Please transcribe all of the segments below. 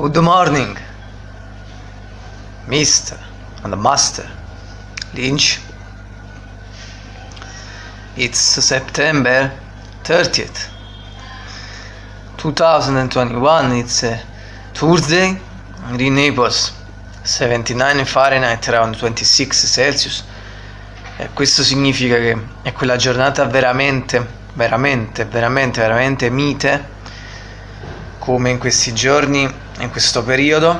Good morning, Mr. and Master Lynch. It's September 30th, 2021. It's a Tuesday in Naples, 79 Fahrenheit, around 26 Celsius. E questo significa che è quella giornata veramente, veramente, veramente, veramente mite, come in questi giorni in questo periodo.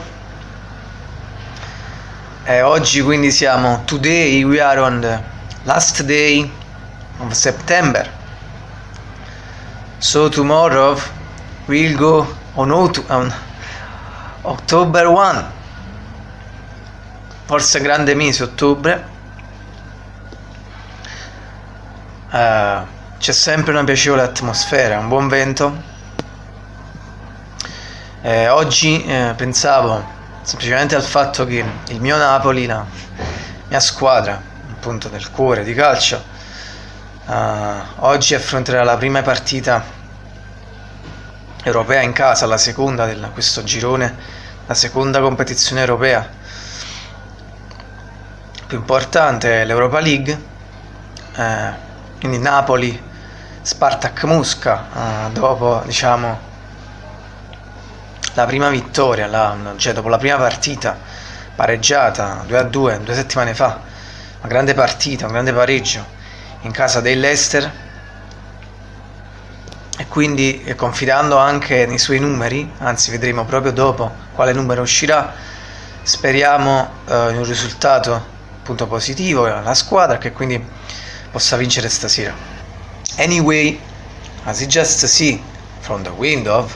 E oggi quindi siamo today we are on the last day of September. So tomorrow we'll go on, on October 1 forse grande mese ottobre. Uh, c'è sempre una piacevole atmosfera un buon vento eh, oggi eh, pensavo semplicemente al fatto che il mio Napoli, la mia squadra, appunto del cuore di calcio, eh, oggi affronterà la prima partita europea in casa, la seconda di questo girone, la seconda competizione europea. Più importante, l'Europa League, eh, quindi Napoli, Spartak Musca, eh, dopo diciamo la prima vittoria, la, cioè dopo la prima partita pareggiata 2 a 2 due settimane fa, una grande partita, un grande pareggio in casa dell'Ester e quindi confidando anche nei suoi numeri, anzi vedremo proprio dopo quale numero uscirà, speriamo eh, in un risultato appunto positivo la squadra che quindi possa vincere stasera. Anyway, as you just see from the window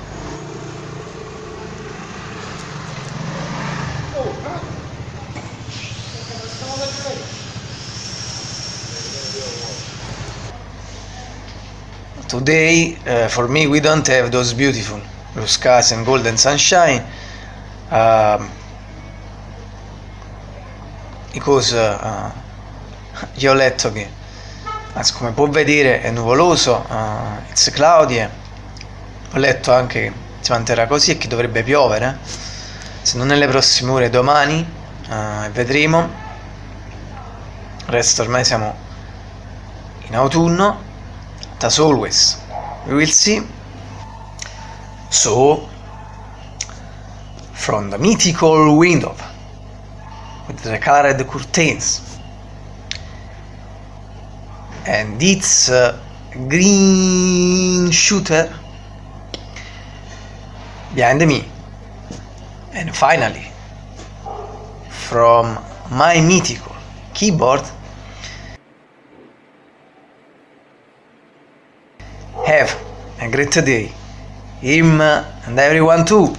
Today, uh, for me, we don't have those beautiful blue skies and golden sunshine um, because uh, io ho letto che, anzi, come può vedere, è nuvoloso, uh, it's cloudy. Ho letto anche che si manterrà così e che dovrebbe piovere, se non nelle prossime ore, domani, uh, vedremo. Resto ormai siamo in autunno as always. We will see. So from the mythical window with the colored curtains and its uh, green shooter behind me. And finally from my mythical keyboard Have a great day. Him and everyone too.